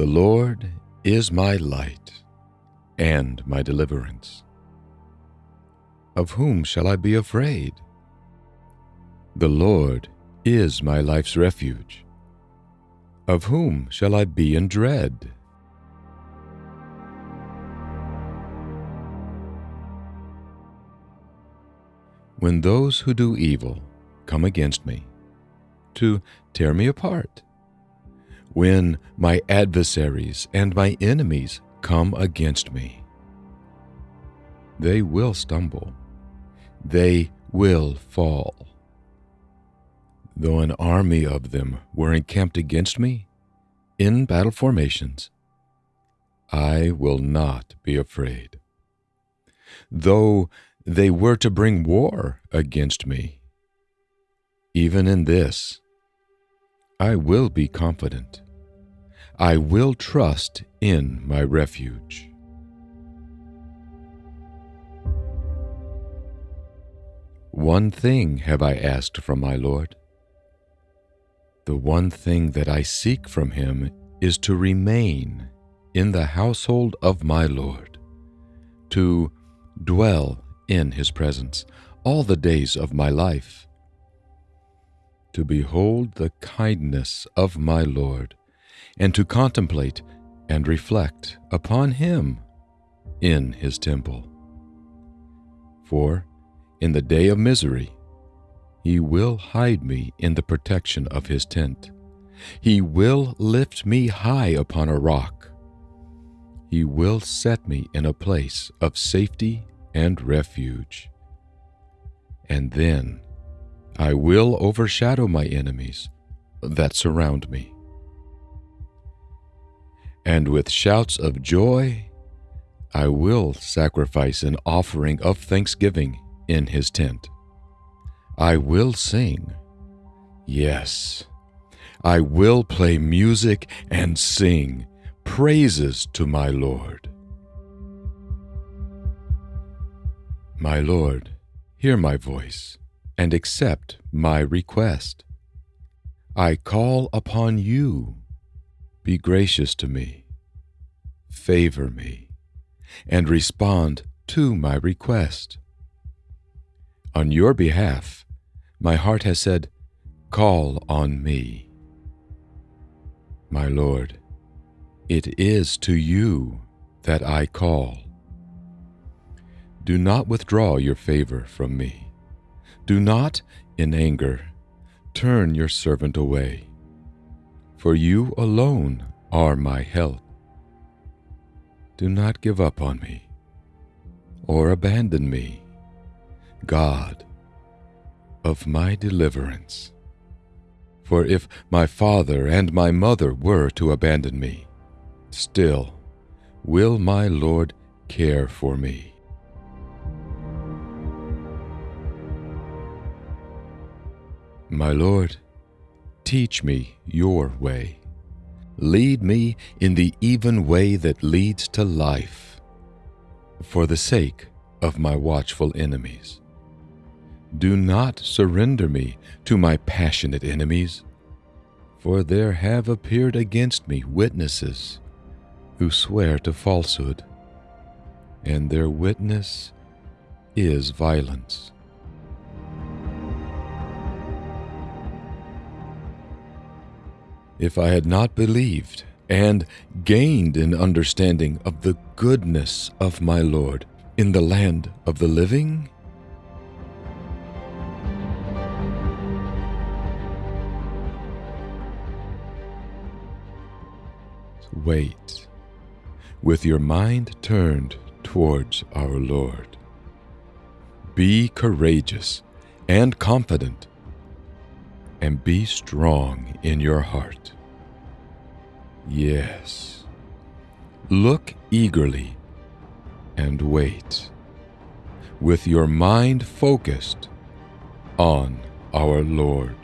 The Lord is my light and my deliverance. Of whom shall I be afraid? The Lord is my life's refuge. Of whom shall I be in dread? When those who do evil come against me to tear me apart, when my adversaries and my enemies come against me, they will stumble, they will fall. Though an army of them were encamped against me in battle formations, I will not be afraid. Though they were to bring war against me, even in this, I will be confident. I will trust in my refuge. One thing have I asked from my Lord. The one thing that I seek from him is to remain in the household of my Lord, to dwell in his presence all the days of my life, to behold the kindness of my Lord, and to contemplate and reflect upon him in his temple. For in the day of misery, he will hide me in the protection of his tent. He will lift me high upon a rock. He will set me in a place of safety and refuge. And then I will overshadow my enemies that surround me. And with shouts of joy, I will sacrifice an offering of thanksgiving in his tent. I will sing. Yes, I will play music and sing praises to my Lord. My Lord, hear my voice and accept my request. I call upon you. Be gracious to me, favor me, and respond to my request. On your behalf, my heart has said, Call on me. My Lord, it is to you that I call. Do not withdraw your favor from me. Do not, in anger, turn your servant away. For you alone are my help. Do not give up on me or abandon me, God of my deliverance. For if my father and my mother were to abandon me, still will my Lord care for me. My Lord, teach me your way. Lead me in the even way that leads to life, for the sake of my watchful enemies. Do not surrender me to my passionate enemies, for there have appeared against me witnesses who swear to falsehood, and their witness is violence. If I had not believed and gained an understanding of the goodness of my Lord in the land of the living, wait, with your mind turned towards our Lord. Be courageous and confident, and be strong in your heart. Yes, look eagerly and wait, with your mind focused on our Lord.